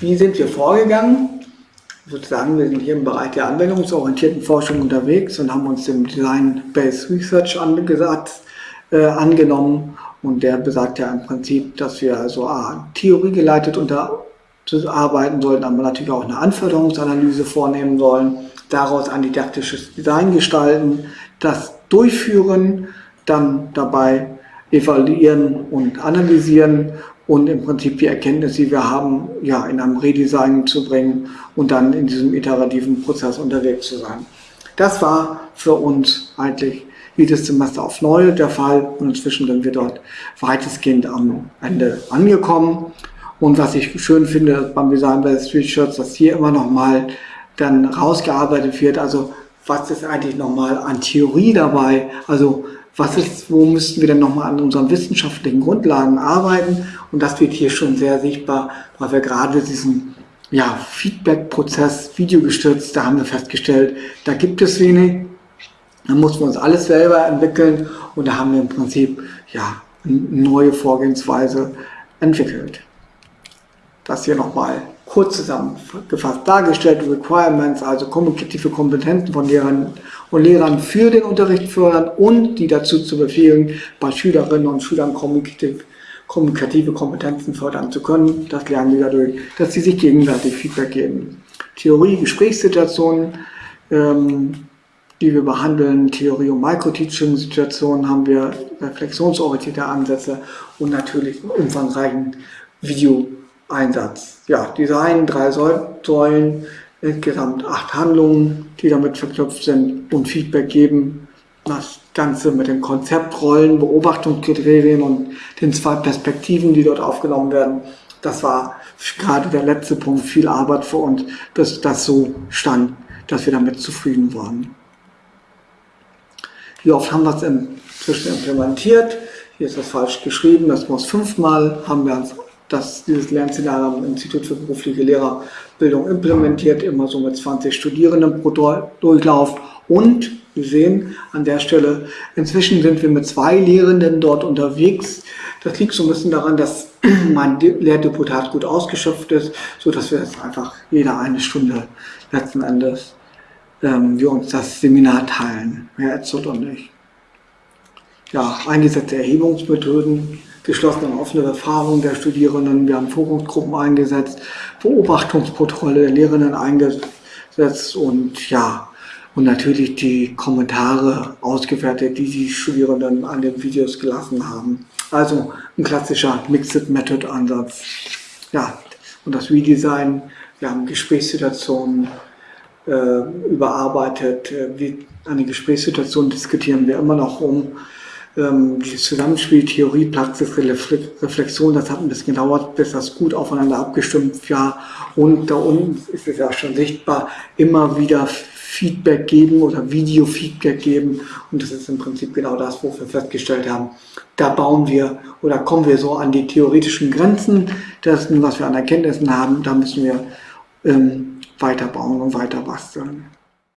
wie sind wir vorgegangen? Sozusagen, wir sind hier im Bereich der anwendungsorientierten Forschung unterwegs und haben uns dem Design-Based Research angesagt, äh, angenommen. Und der besagt ja im Prinzip, dass wir also A, theoriegeleitet unter arbeiten sollten, aber natürlich auch eine Anforderungsanalyse vornehmen sollen, daraus ein didaktisches Design gestalten, das durchführen, dann dabei evaluieren und analysieren und im Prinzip die Erkenntnisse, die wir haben, ja, in einem Redesign zu bringen und dann in diesem iterativen Prozess unterwegs zu sein. Das war für uns eigentlich jedes Semester auf neu der Fall und inzwischen sind wir dort weitestgehend am Ende angekommen. Und was ich schön finde beim Design bei Street Shirts, dass hier immer noch mal dann rausgearbeitet wird, also was ist eigentlich nochmal an Theorie dabei, also was ist, wo müssten wir denn nochmal an unseren wissenschaftlichen Grundlagen arbeiten? Und das wird hier schon sehr sichtbar, weil wir gerade diesen ja, Feedback-Prozess videogestützt, da haben wir festgestellt, da gibt es wenig, da mussten wir uns alles selber entwickeln. Und da haben wir im Prinzip ja, eine neue Vorgehensweise entwickelt. Das hier nochmal kurz zusammengefasst dargestellt, Requirements, also kommunikative Kompetenzen von Lehrern und Lehrern für den Unterricht fördern und die dazu zu befähigen, bei Schülerinnen und Schülern kommunikativ, kommunikative Kompetenzen fördern zu können. Das lernen wir dadurch, dass sie sich gegenseitig Feedback geben. Theorie, Gesprächssituationen, ähm, die wir behandeln, Theorie- und Micro-Teaching-Situationen haben wir reflexionsorientierte Ansätze und natürlich umfangreichen Video- Einsatz. Ja, Design, drei Säulen, insgesamt acht Handlungen, die damit verknüpft sind und Feedback geben. Das Ganze mit den Konzeptrollen, Beobachtungskriterien und den zwei Perspektiven, die dort aufgenommen werden. Das war gerade der letzte Punkt, viel Arbeit für uns, bis das so stand, dass wir damit zufrieden waren. Wie oft haben wir es inzwischen implementiert? Hier ist das falsch geschrieben, das muss fünfmal, haben wir uns dass dieses Lernszenario am Institut für berufliche Lehrerbildung implementiert, immer so mit 20 Studierenden pro Durchlauf. Und wir sehen an der Stelle, inzwischen sind wir mit zwei Lehrenden dort unterwegs. Das liegt so ein bisschen daran, dass mein Lehrdeputat gut ausgeschöpft ist, so dass wir jetzt einfach jede eine Stunde letzten Endes ähm, wir uns das Seminar teilen, Herr Etzot und ich. Ja, eingesetzte Erhebungsmethoden, geschlossene und offene Erfahrung der Studierenden. Wir haben Forumsgruppen eingesetzt, Beobachtungsprotokolle der Lehrenden eingesetzt und ja, und natürlich die Kommentare ausgewertet, die die Studierenden an den Videos gelassen haben. Also ein klassischer Mixed Method Ansatz. Ja, und das Redesign, wir haben Gesprächssituationen äh, überarbeitet. Äh, wie eine Gesprächssituation diskutieren wir immer noch um ähm, dieses Zusammenspiel Theorie, Praxis, Reflexion, das hat ein bisschen gedauert, bis das gut aufeinander abgestimmt war. Und da unten ist es ja schon sichtbar, immer wieder Feedback geben oder Video-Feedback geben. Und das ist im Prinzip genau das, wo wir festgestellt haben, da bauen wir oder kommen wir so an die theoretischen Grenzen dessen, was wir an Erkenntnissen haben. Da müssen wir ähm, weiterbauen und weiter basteln.